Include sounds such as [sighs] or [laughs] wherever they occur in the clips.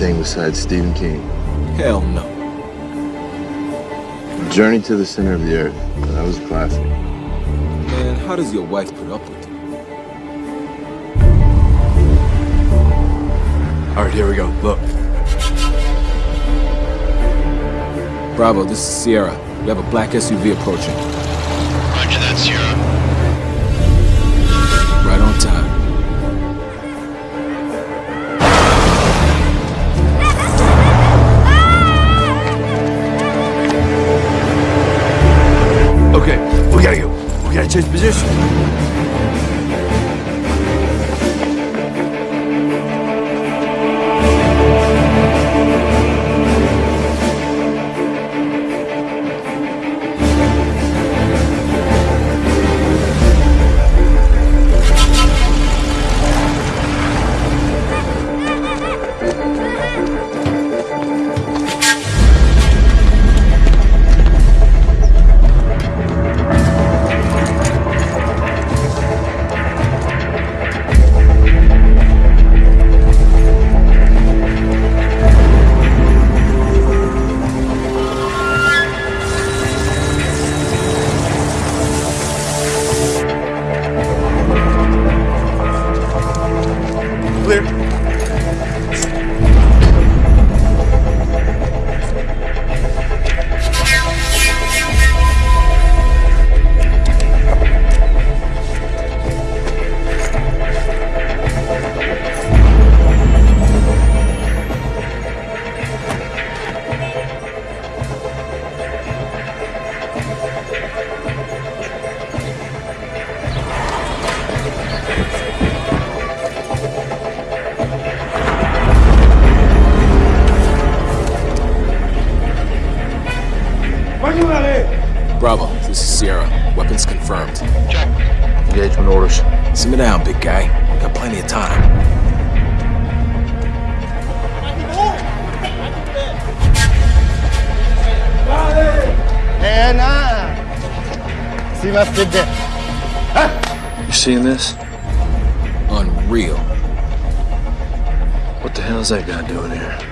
anything besides Stephen King? Hell no. Journey to the Center of the Earth. That was a classic. Man, how does your wife put up with you? All right, here we go. Look. Bravo, this is Sierra. We have a black SUV approaching. Roger that, Sierra. We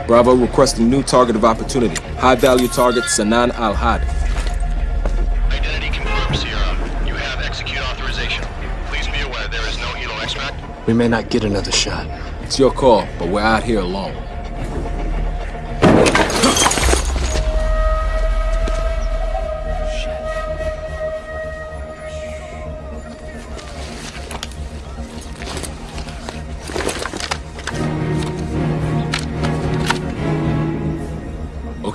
Bravo requesting new target of opportunity. High value target Sanan Al Had. Identity confirmed, Sierra. You have execute authorization. Please be aware there is no helo extract. We may not get another shot. It's your call, but we're out here alone.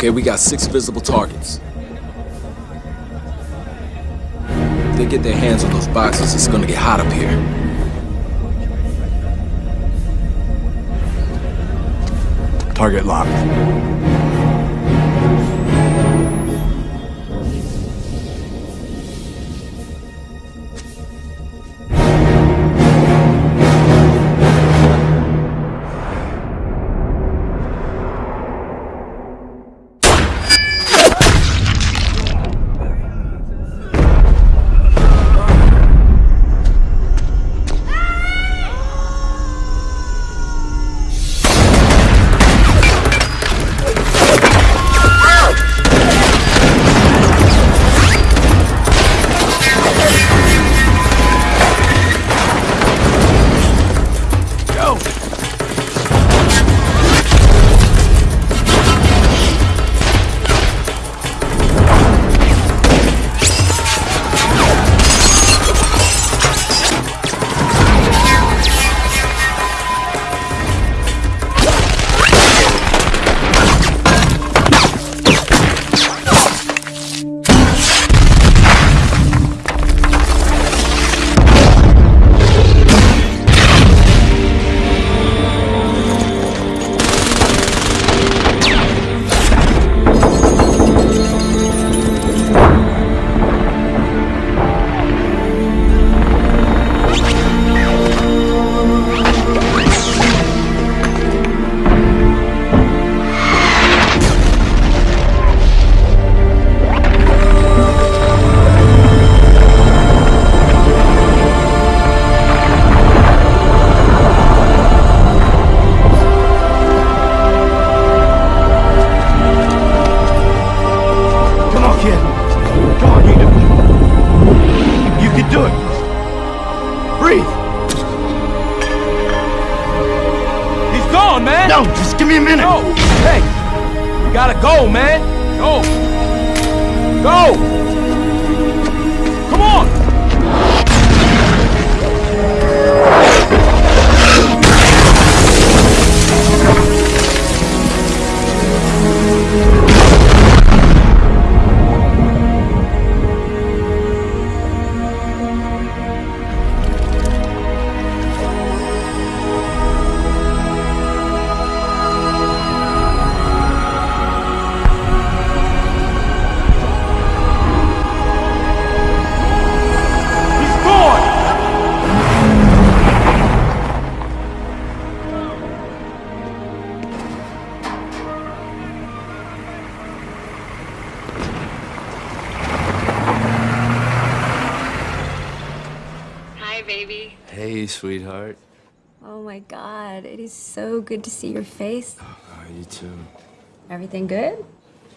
Okay, we got six visible targets. If they get their hands on those boxes, it's gonna get hot up here. Target locked. Good to see your face. Oh, oh, you too. Everything good?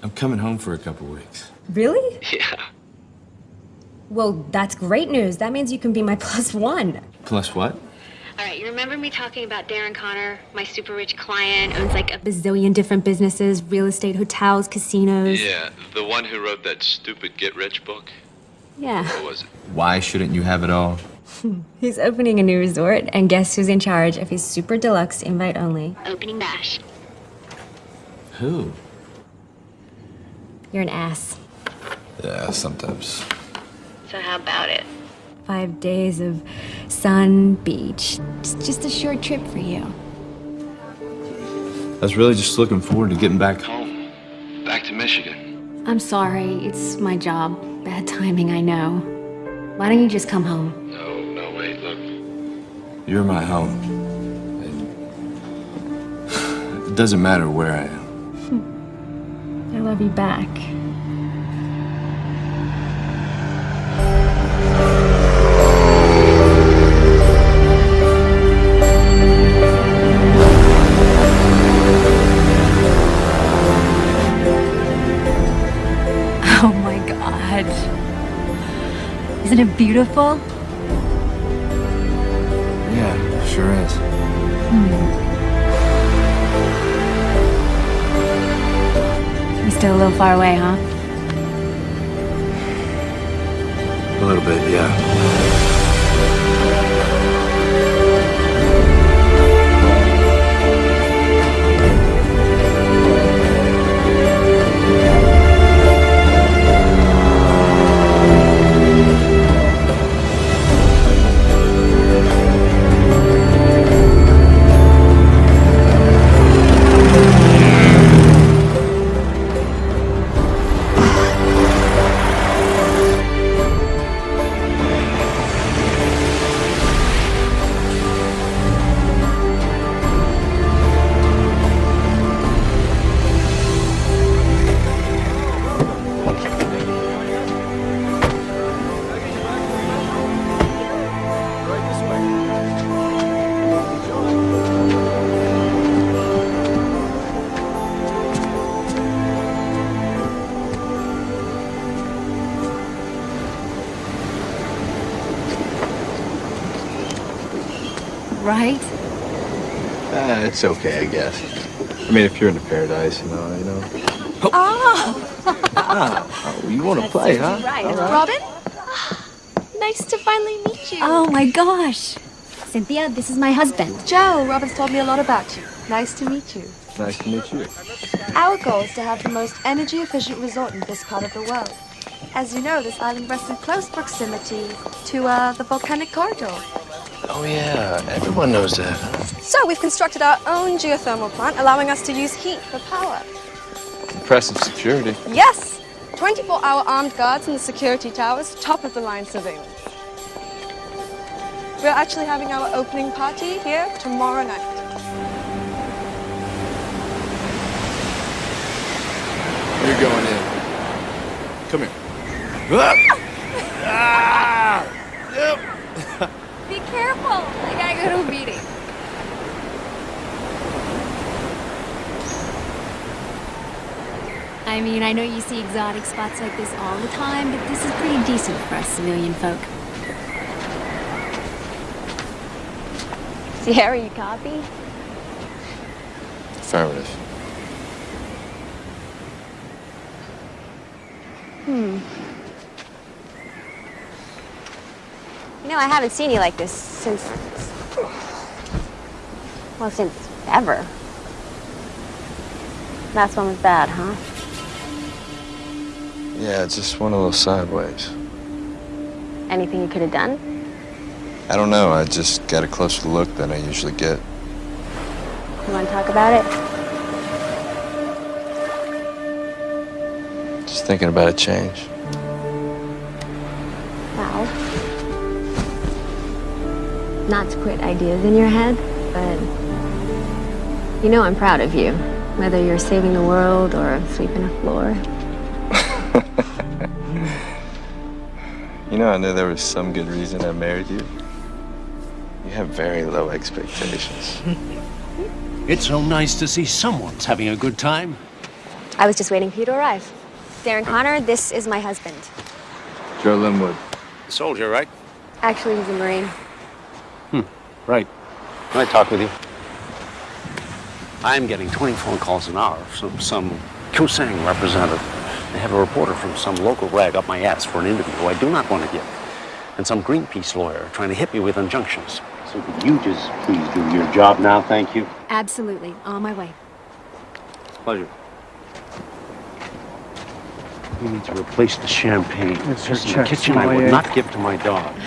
I'm coming home for a couple weeks. Really? Yeah. Well, that's great news. That means you can be my [laughs] plus one. Plus what? All right, you remember me talking about Darren Connor, my super rich client, owns like a bazillion different businesses, real estate, hotels, casinos. Yeah, the one who wrote that stupid get rich book. Yeah. What was it? Why shouldn't you have it all? [laughs] He's opening a new resort, and guess who's in charge of his super deluxe invite only? Opening bash. Who? You're an ass. Yeah, sometimes. So how about it? Five days of sun, beach. Just, just a short trip for you. I was really just looking forward to getting back home. Home. Back to Michigan. I'm sorry, it's my job. Bad timing, I know. Why don't you just come home? You're my home. It doesn't matter where I am. I love you back. Oh my god. Isn't it beautiful? Yeah, sure is. Hmm. You're still a little far away, huh? A little bit, yeah. Right? Uh, it's okay, I guess. I mean, if you're into paradise, you know, you know. Oh, you want to play, huh? Robin? nice to finally meet you. Oh my gosh. Cynthia, this is my husband. Joe, Robin's told me a lot about you. Nice to meet you. Nice to meet you. Our goal is to have the most energy efficient resort in this part of the world. As you know, this island rests in close proximity to uh, the volcanic corridor. Oh, yeah. Everyone knows that. So we've constructed our own geothermal plant, allowing us to use heat for power. Impressive security. Yes! 24 hour armed guards in the security towers, top of the line surveillance. We're actually having our opening party here tomorrow night. You're going in. Come here. Be [laughs] a meeting. I mean, I know you see exotic spots like this all the time, but this is pretty decent for us civilian folk. Sierra, you copy? Affirmative. Hmm. You know, I haven't seen you like this since well, since ever. Last one was bad, huh? Yeah, it just went a little sideways. Anything you could have done? I don't know. I just got a closer look than I usually get. You want to talk about it? Just thinking about a change. Well, not to put ideas in your head, but you know I'm proud of you. Whether you're saving the world or sweeping a floor. [laughs] You know, I knew there was some good reason I married you. You have very low expectations. [laughs] It's so nice to see someone's having a good time. I was just waiting for you to arrive. Darren Connor, this is my husband. Joe Linwood. Soldier, right? Actually, he's a Marine. Hmm, Right. Can I talk with you? I'm getting 20 phone calls an hour from some Kusang representative. They have a reporter from some local rag up my ass for an interview who I do not want to give. And some Greenpeace lawyer trying to hit me with injunctions. So could you just please do your job now, thank you? Absolutely. On my way. Pleasure. You need to replace the champagne. It's There's just in the kitchen I would not give to my dog. [sighs]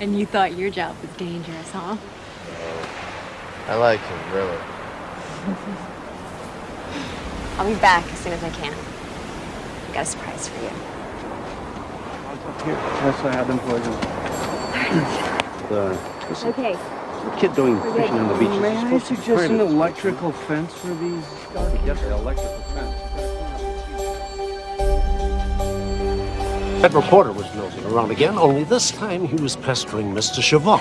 And you thought your job was dangerous, huh? I like him, really. [laughs] I'll be back as soon as I can. I got a surprise for you. I'm up here, yes, I have them for poisoned. The, uh, listen, Okay. the kid doing fishing on the beach May I supposed to be suggest an trained. electrical fence for these? Yes, the electrical fence. That reporter was nosing around again, only this time he was pestering Mr. Chavant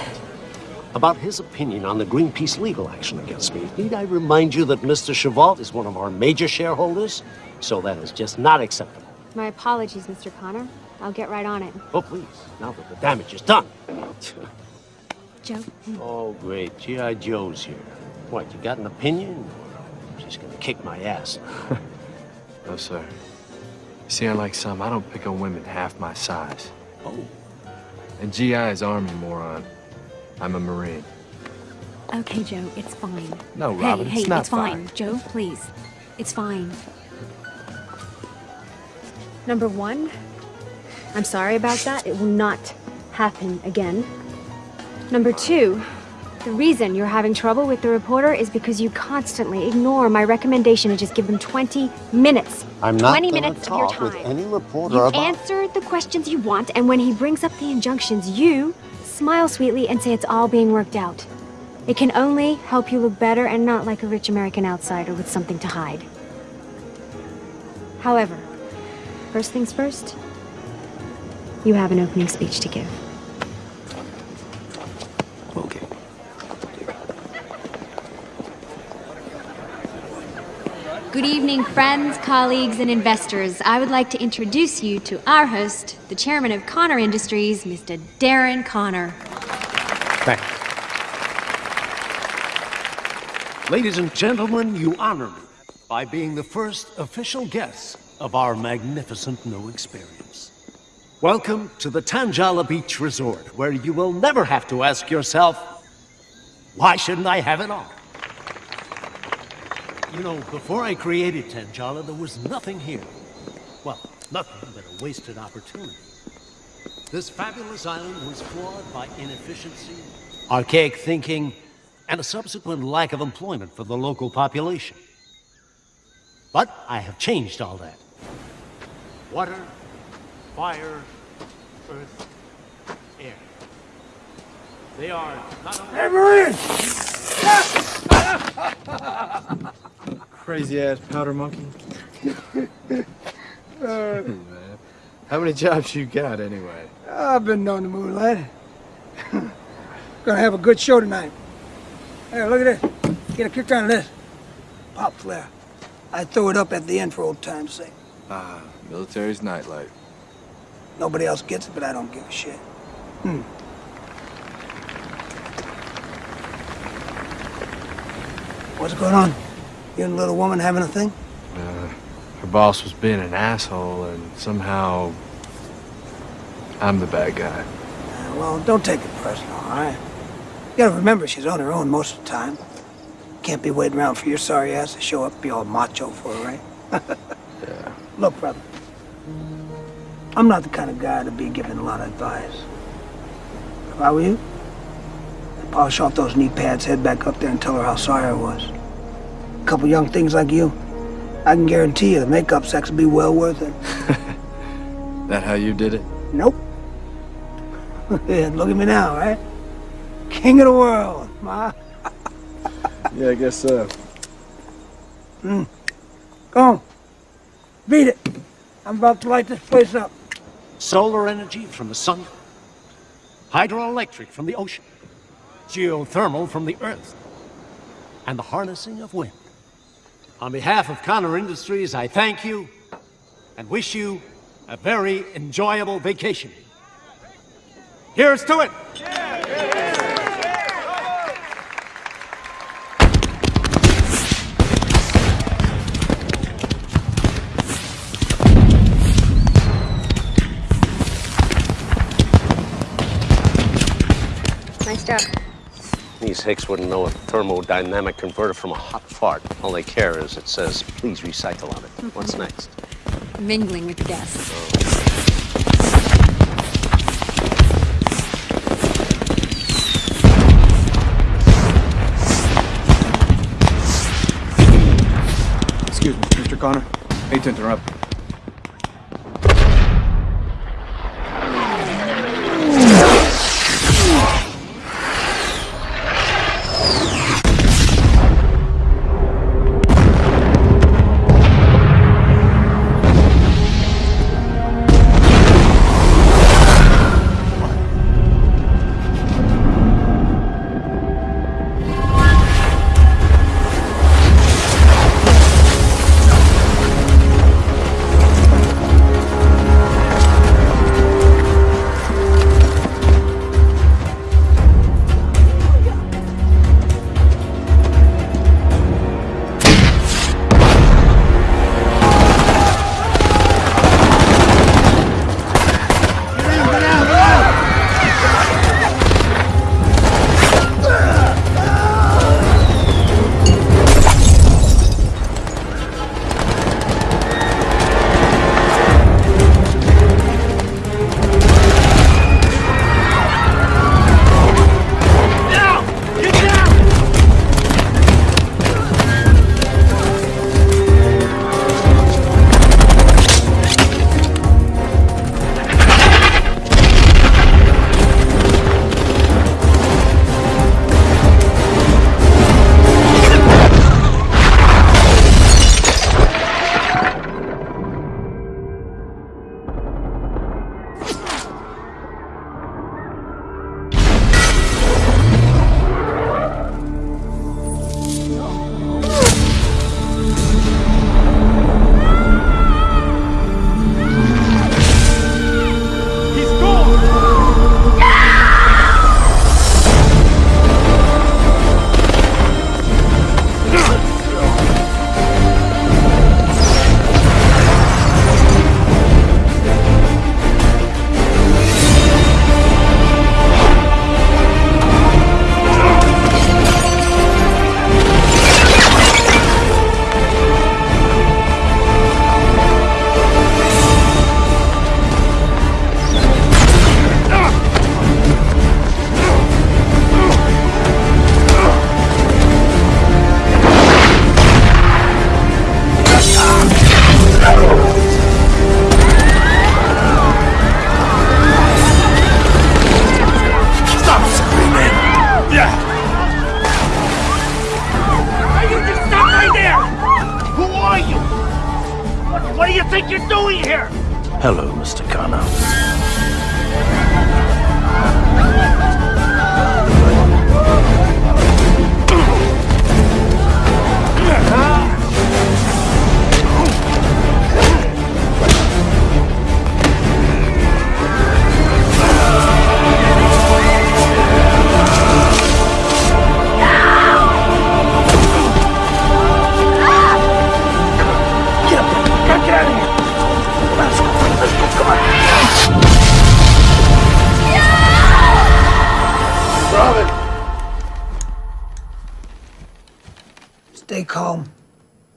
about his opinion on the Greenpeace legal action against me. Need I remind you that Mr. Chavant is one of our major shareholders? So that is just not acceptable. My apologies, Mr. Connor. I'll get right on it. Oh, please, now that the damage is done. [laughs] Joe? Oh, great. G.I. Joe's here. What, you got an opinion? Or she's gonna kick my ass. [laughs] No, sir. See, unlike some, I don't pick on women half my size. Oh, And GI is Army, moron. I'm a Marine. Okay, Joe, it's fine. No, Robin, hey, it's not it's fine. Joe, please. It's fine. Number one, I'm sorry about that. It will not happen again. Number two, the reason you're having trouble with the reporter is because you constantly ignore my recommendation to just give them 20 minutes. I'm not 20 gonna minutes of your talk with time. any reporter You about... answer the questions you want, and when he brings up the injunctions, you smile sweetly and say it's all being worked out. It can only help you look better and not like a rich American outsider with something to hide. However, first things first, you have an opening speech to give. Good evening, friends, colleagues, and investors. I would like to introduce you to our host, the chairman of Connor Industries, Mr. Darren Connor. Thanks. Ladies and gentlemen, you honor me by being the first official guest of our magnificent new experience. Welcome to the Tanjala Beach Resort, where you will never have to ask yourself, why shouldn't I have it all? You know, before I created Tanjala, there was nothing here. Well, nothing but a wasted opportunity. This fabulous island was flawed by inefficiency, archaic thinking, and a subsequent lack of employment for the local population. But I have changed all that. Water, fire, earth, air. They are not only... [laughs] Crazy ass powder monkey. [laughs] Man, How many jobs you got anyway? I've been known to lad. [laughs] Gonna have a good show tonight. Hey, look at this. Get a kick on this. Pop flare. I throw it up at the end for old time's sake. Ah, military's nightlight. Nobody else gets it, but I don't give a shit. Hmm. What's going on? You and the little woman having a thing? Uh, her boss was being an asshole, and somehow I'm the bad guy. Uh, well, don't take it personal, all right? You gotta remember she's on her own most of the time. Can't be waiting around for your sorry ass to show up be all macho for her, right? [laughs] Yeah. Look, brother. I'm not the kind of guy to be giving a lot of advice. If I were you, I'd polish off those knee pads, head back up there and tell her how sorry I was. A couple young things like you, I can guarantee you the makeup sex will be well worth it. [laughs] That how you did it? Nope. [laughs] yeah, look at me now, right? King of the world, ma. [laughs] Yeah, I guess so. Mm. Go on. Beat it. I'm about to light this place up. Solar energy from the sun, hydroelectric from the ocean, geothermal from the earth, and the harnessing of wind. On behalf of Connor Industries, I thank you and wish you a very enjoyable vacation. Here's to it! Nice These hicks wouldn't know a thermodynamic converter from a hot fart. All they care is it says, please recycle on it. What's [laughs] next? Mingling with the guests. Excuse me, Mr. Connor. Hate to interrupt.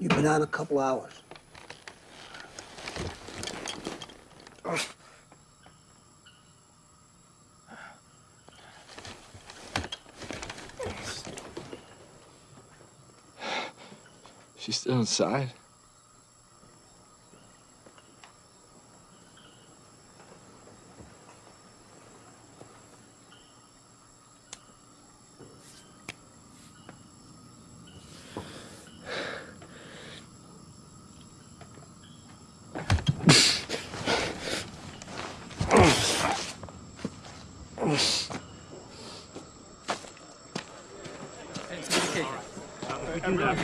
You've been out a couple hours. She's still inside?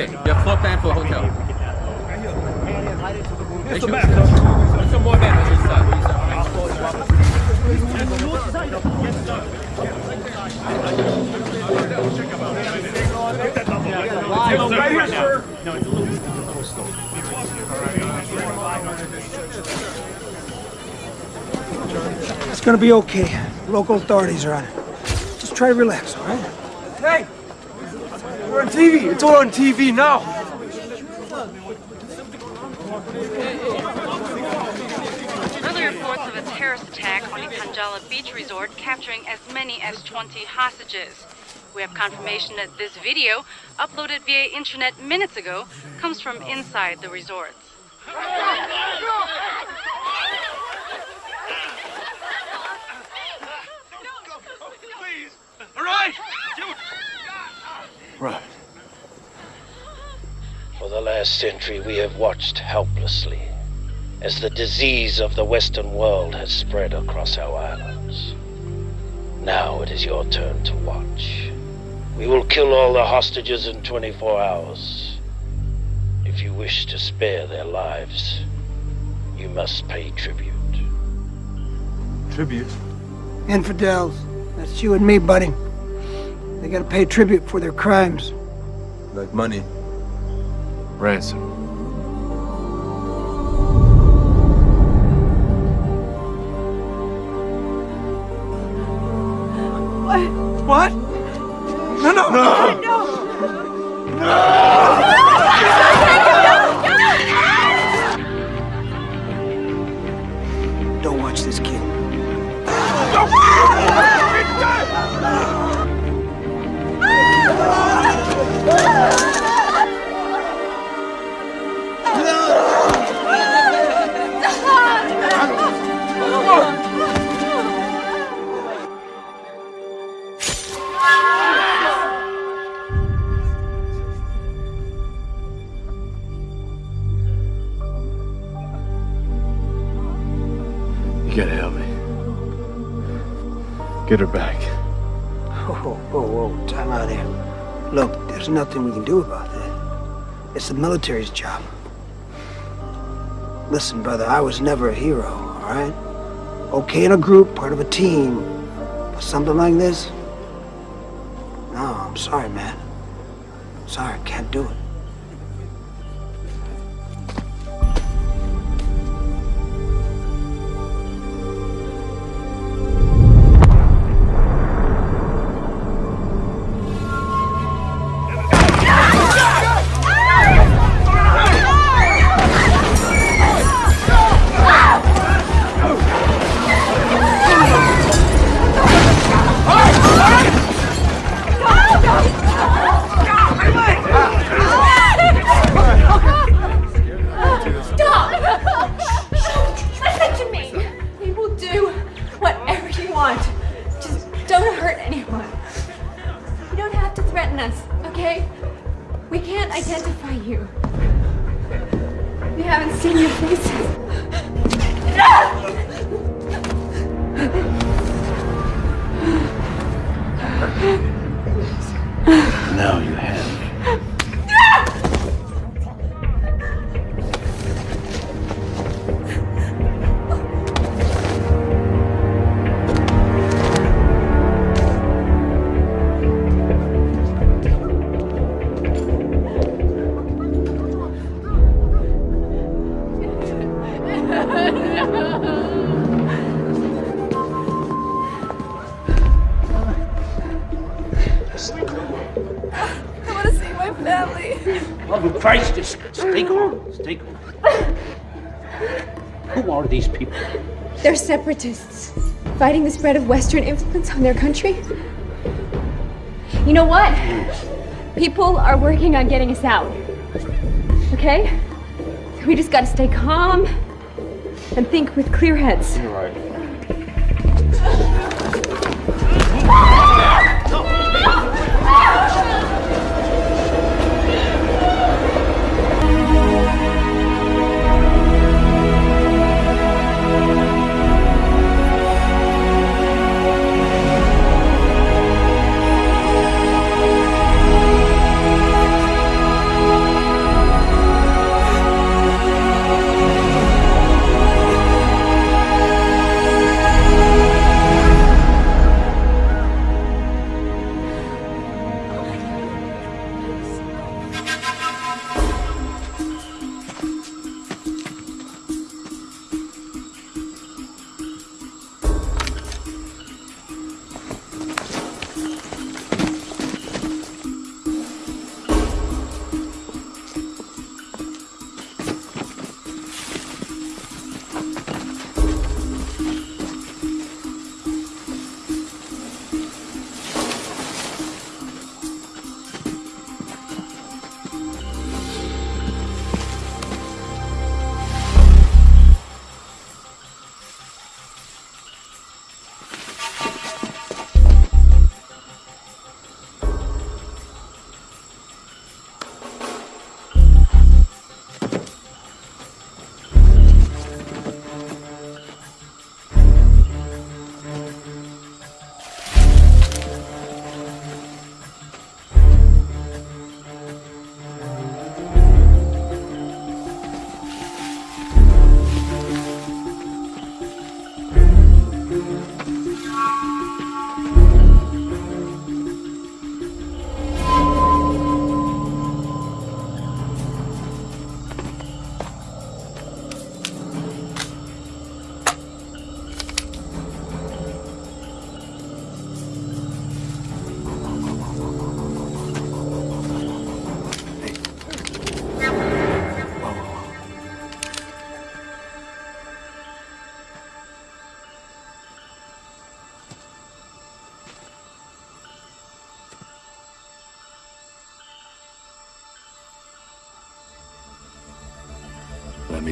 Okay, you have floor plan for the hotel. What's the What's some more men on this side? Right here, sir. Uh, it's gonna be okay. Local authorities are on it. Just try to relax, all right? Hey! We're on TV! It's all on TV now! Early reports of a terrorist attack on the Kanjala Beach Resort capturing as many as 20 hostages. We have confirmation that this video, uploaded via internet minutes ago, comes from inside the resort. All right! Right. For the last century, we have watched helplessly as the disease of the Western world has spread across our islands. Now it is your turn to watch. We will kill all the hostages in 24 hours. If you wish to spare their lives, you must pay tribute. Tribute? Infidels. That's you and me, buddy. They gotta pay tribute for their crimes. Like money. Ransom. Military's job. Listen, brother, I was never a hero, all right? Okay in a group, part of a team. But something like this? No, I'm sorry, man. Want. Just don't hurt anyone. You don't have to threaten us, okay? We can't identify you. We haven't seen your faces. Now you have They're separatists, fighting the spread of Western influence on their country. You know what? People are working on getting us out. Okay? We just gotta stay calm and think with clear heads. You're right.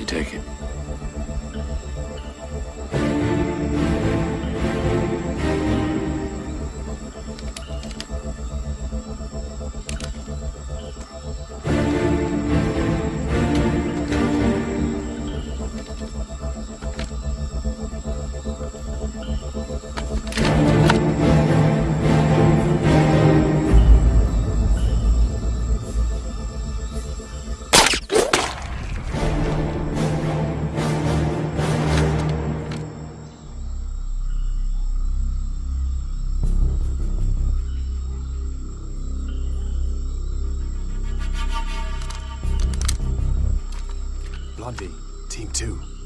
Take it. Team 2.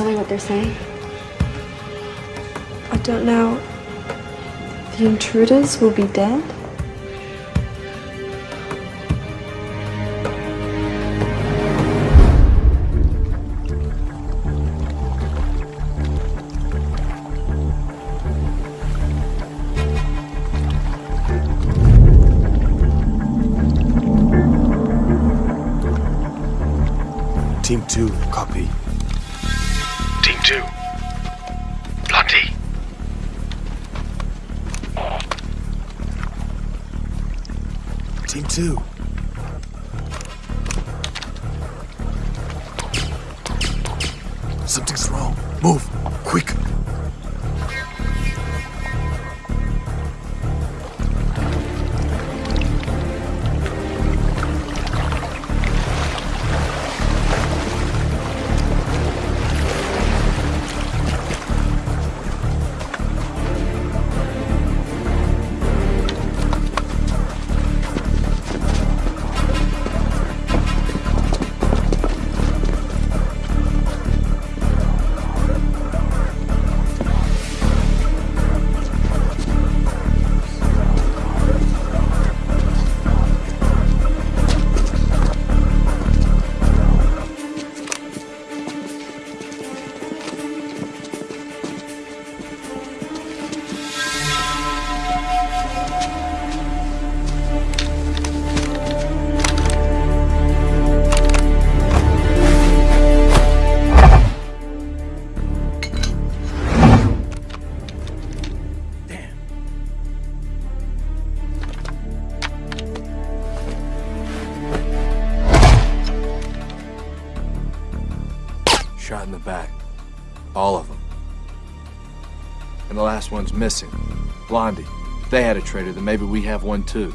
Tell me what they're saying? I don't know. The intruders will be dead? One's missing. Blondie. If they had a traitor, then maybe we have one too.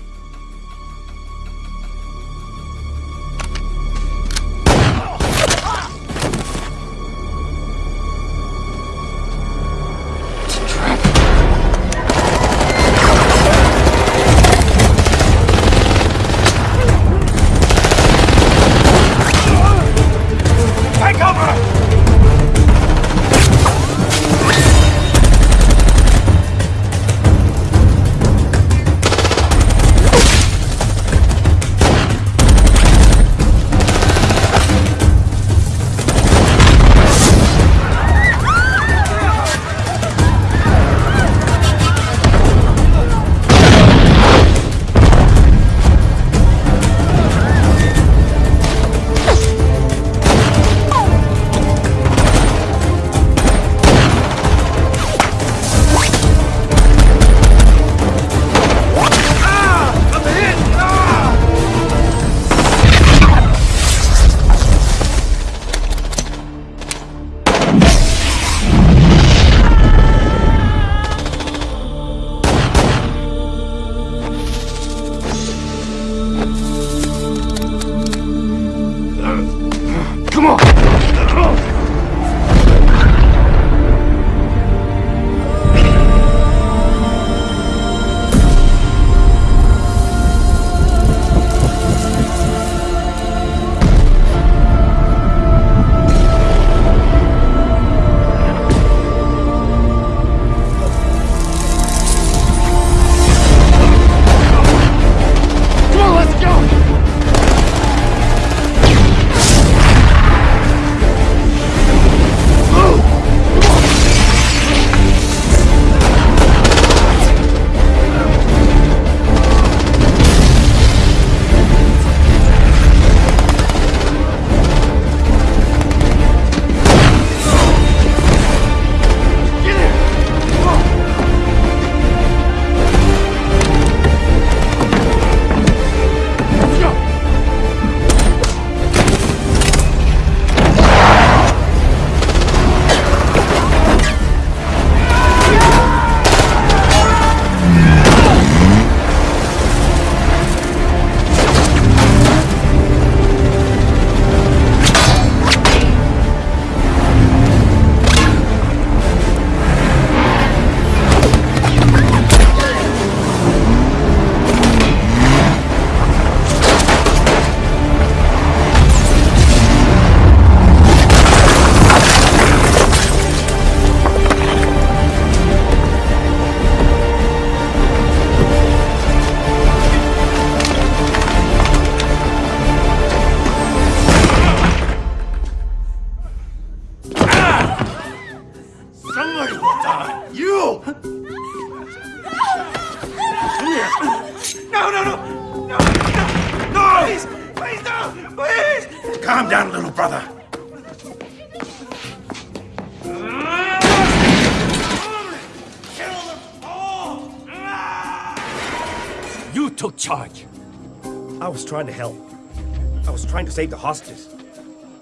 I was trying to save the hostages.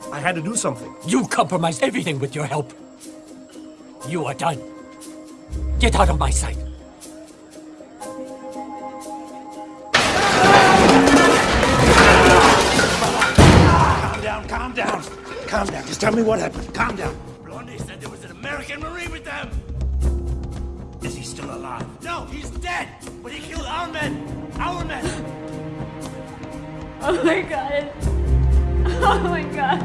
I had to do something. You compromised everything with your help. You are done. Get out of my sight. Calm down, calm down. Calm down. Just tell me what happened. Calm down. Blondie said there was an American Marine with them. Is he still alive? No, he's dead. But he killed our men. Our men. Oh my god. [laughs] Oh my god.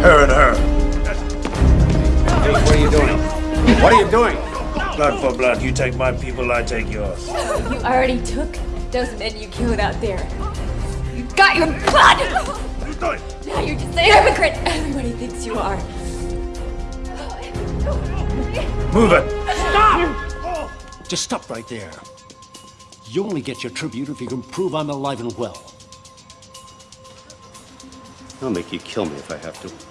Her and her. Hey, what are you doing? What are you doing? Blood for blood. You take my people, I take yours. You already took those men you killed out there. You got your blood! Now you're just a hypocrite! Everybody thinks you are. Move it. Stop! Just stop right there. You only get your tribute if you can prove I'm alive and well. I'll make you kill me if I have to.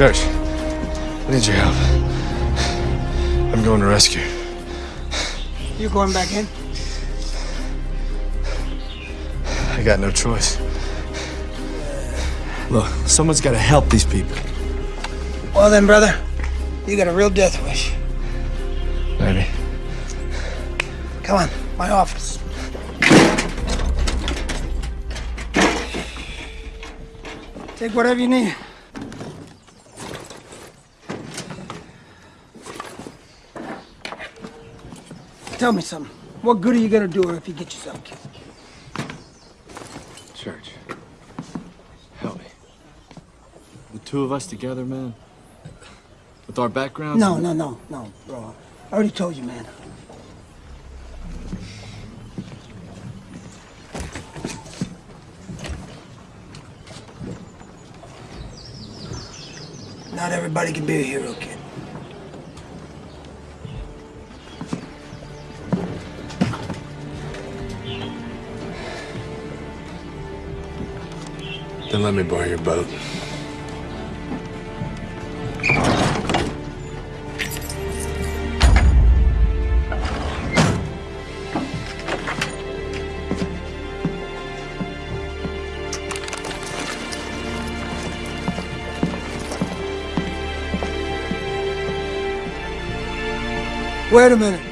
Church, I need your help. I'm going to rescue. You're going back in? I got no choice. Look, someone's got to help these people. Well then, brother, you got a real death wish. Maybe. Come on, my office. Take whatever you need. Tell me something. What good are you gonna do her if you get yourself killed? Church, help me. The two of us together, man. With our backgrounds. No, no, no, no, bro. I already told you, man. Not everybody can be a hero, kid. Then let me borrow your boat. Wait a minute.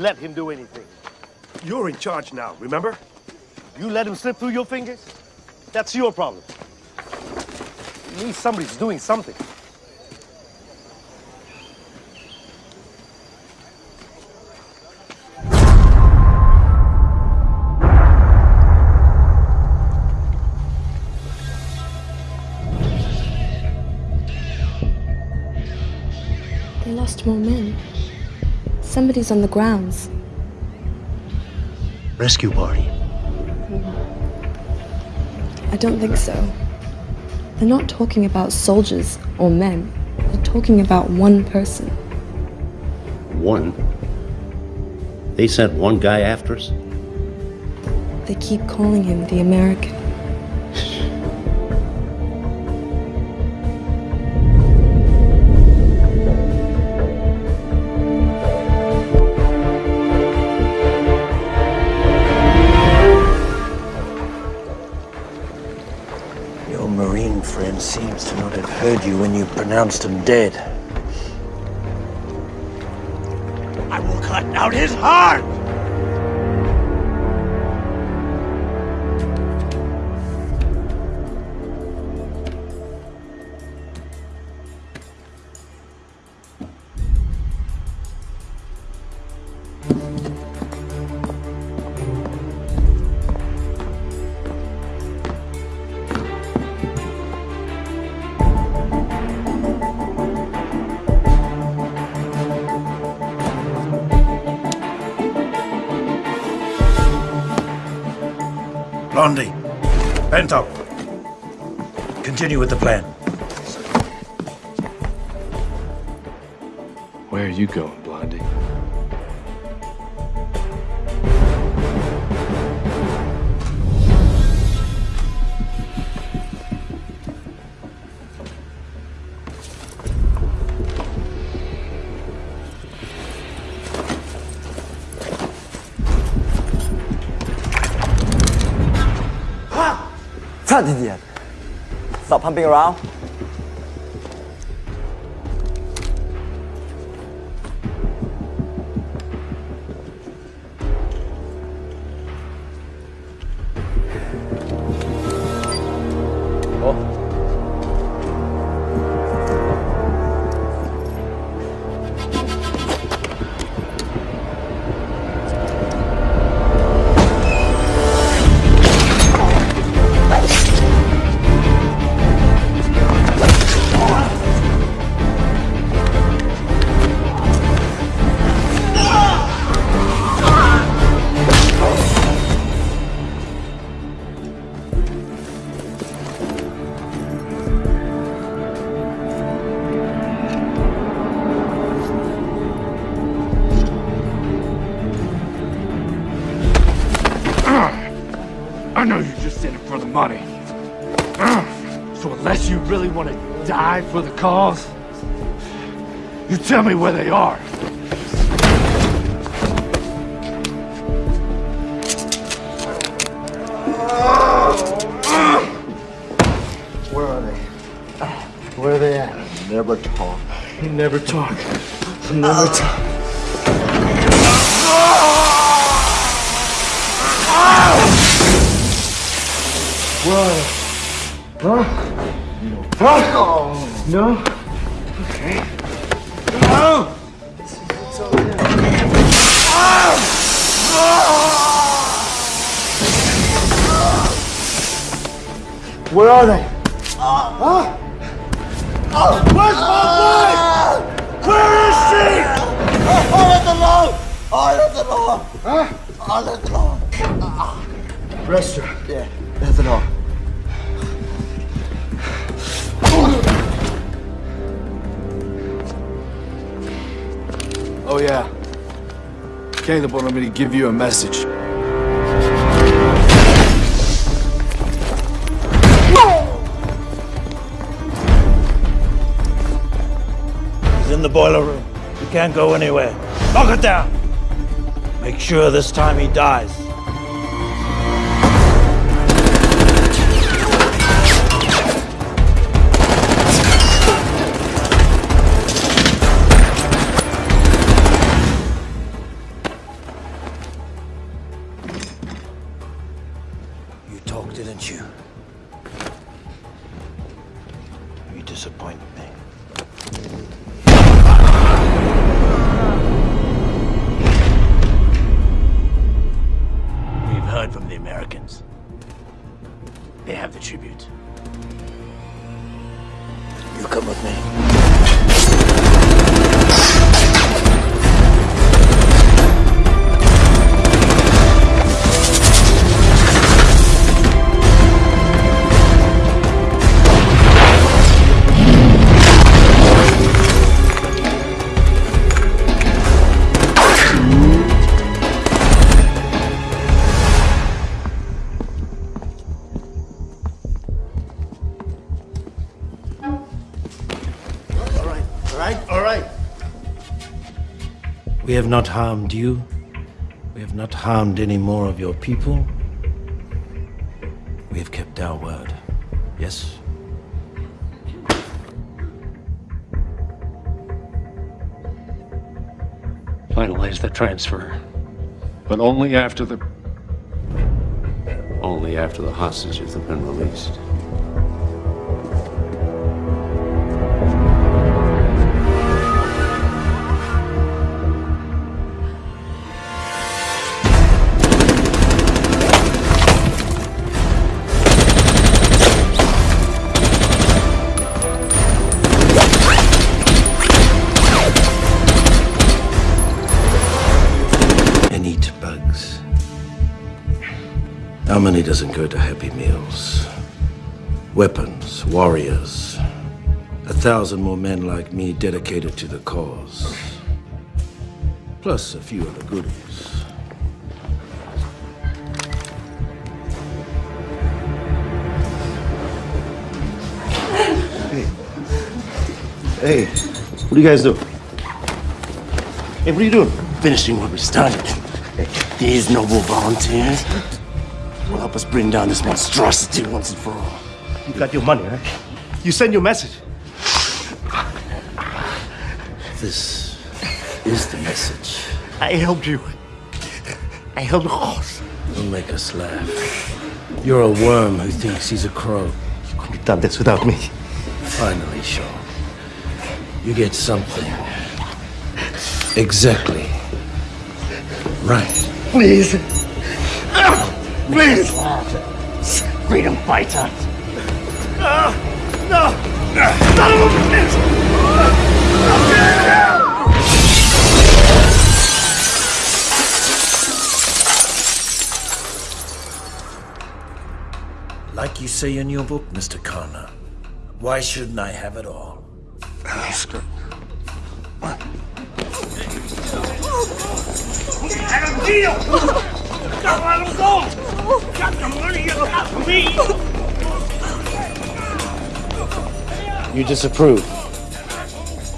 Let him do anything. You're in charge now, remember? You let him slip through your fingers? That's your problem. At least somebody's doing something. They lost more men. Somebody's on the grounds. Rescue party. I don't think so. They're not talking about soldiers or men. They're talking about one person. One. They sent one guy after us? They keep calling him the American. Heard you when you pronounced him dead. I will cut out his heart! Bento. Continue with the plan. Where are you going, pumping around. Tell me where they are. Where are they? Where are they at? Never talk. You never talk. You never talk. Where are they? Huh? Huh? No? Okay. Where are they? Huh? Where's my wife? Where is she? Oh, let the Lord! Oh, let the Lord! Huh? Oh, let the Lord! Rest her. Yeah, let the Lord. Oh, yeah. Caleb wanted me to give you a message. He's in the boiler room. He can't go anywhere. Lock it down. Make sure this time he dies. Have not harmed you. We have not harmed any more of your people. We have kept our word. Yes? Finalize the transfer. But only after the... Only after the hostages have been released. How many doesn't go to Happy Meals? Weapons, warriors. A thousand more men like me dedicated to the cause. Plus a few other goodies. Hey, what do you guys do? Hey, what are you doing? Finishing what we started. Hey, these noble volunteers will help us bring down this monstrosity once and for all. You got your money, right? You send your message. This is the message. I helped you. I helped Ross. Don't make us laugh. You're a worm who thinks he's a crow. You couldn't have done this without me. Finally, Sean. You get something. Exactly. Right. Please. Please. Freedom fighter. No. No. Son of a bitch. Like you say in your book, Mr. Connor, why shouldn't I have it all? Had a deal! Don't let him go! Got the money you me! You disapprove?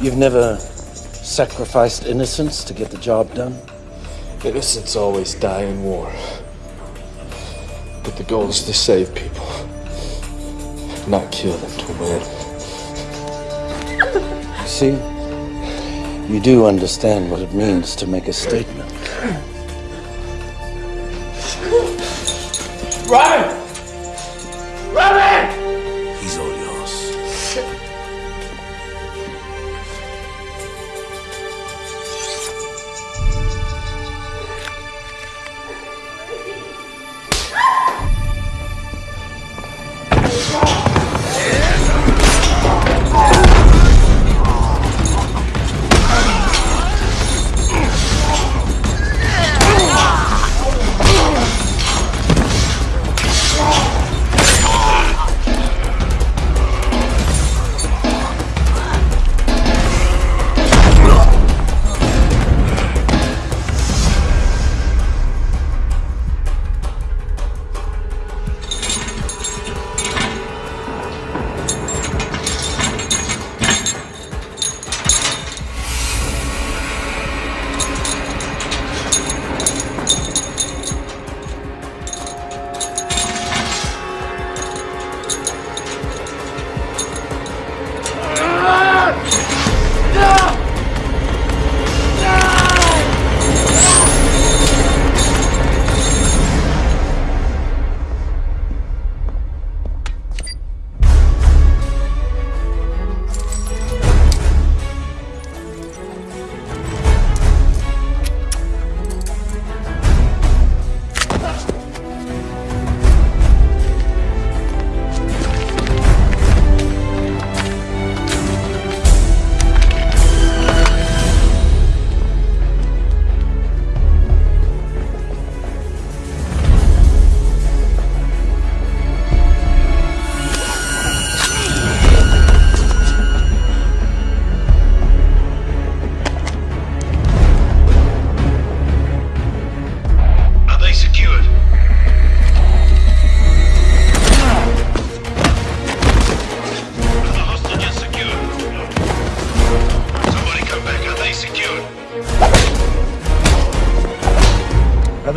You've never sacrificed innocence to get the job done? Innocents always die in war. But the goal is to save people, not kill them to win. [laughs] See? You do understand what it means to make a statement. Robin!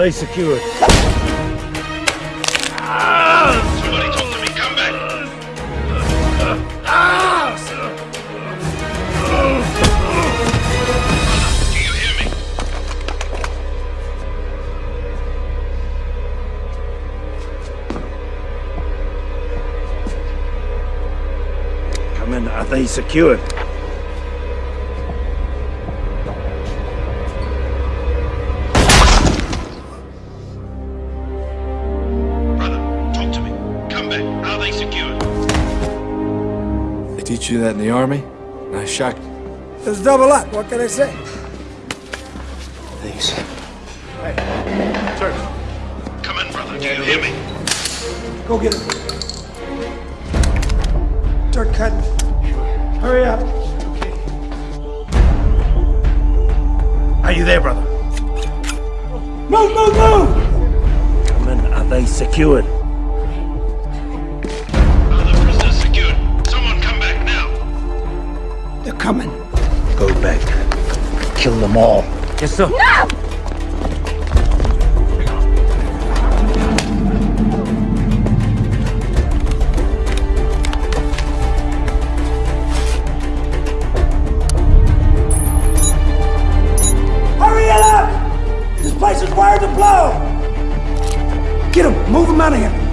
They secured? Somebody talk to me. Come back. Do you hear me? Come in. Are they secured? They teach you that in the army? Nice shot. Let's double up. What can I say? These. Come in, brother. Do you hear me? Go get him. They're coming. Go back. Kill them all. Yes, sir. No! Hurry it up! This place is wired to blow! Get him! Move him out of here!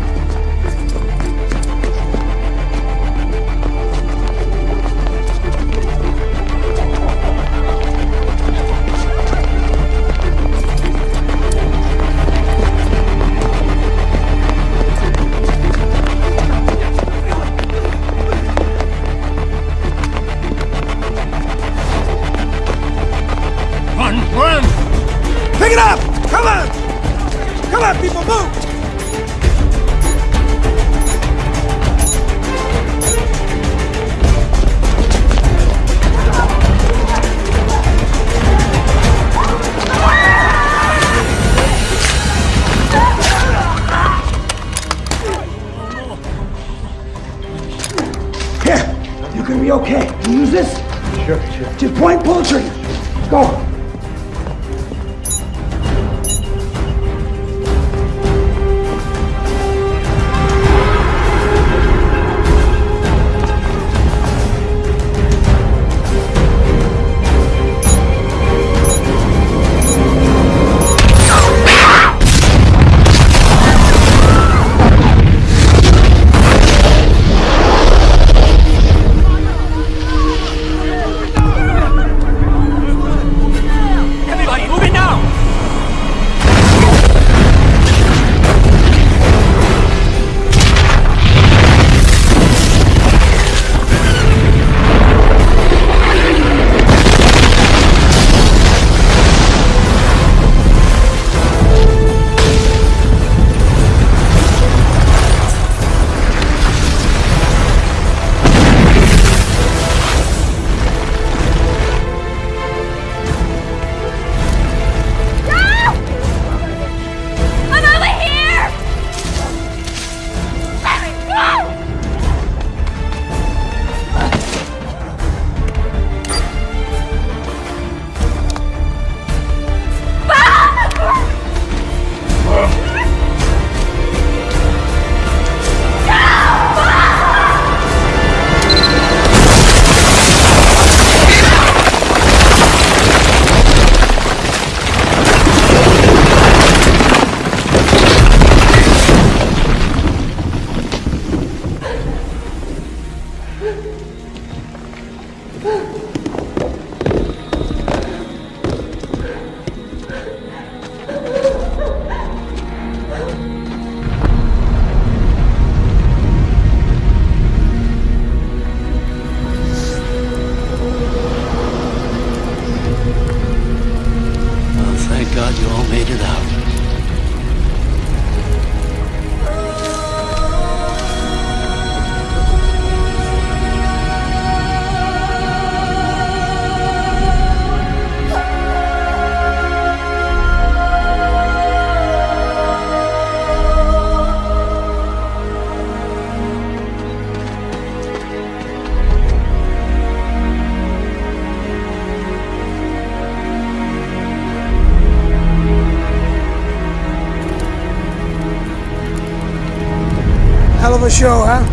Show, huh?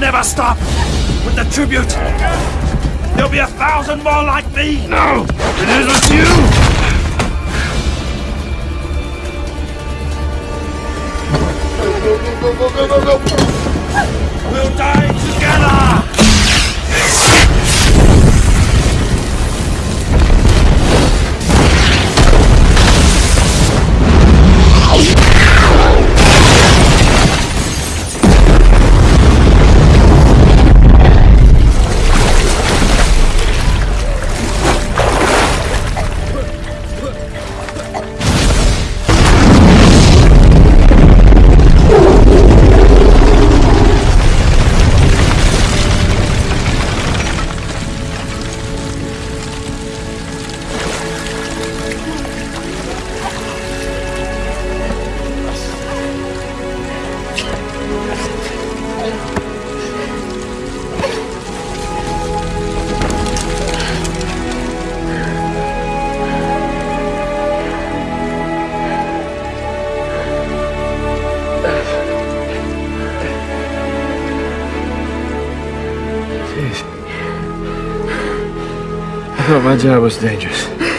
Never stop with the tribute. There'll be a thousand more like me. No, it isn't you. Go, go, go, go, go, go! We'll die together. My job was dangerous.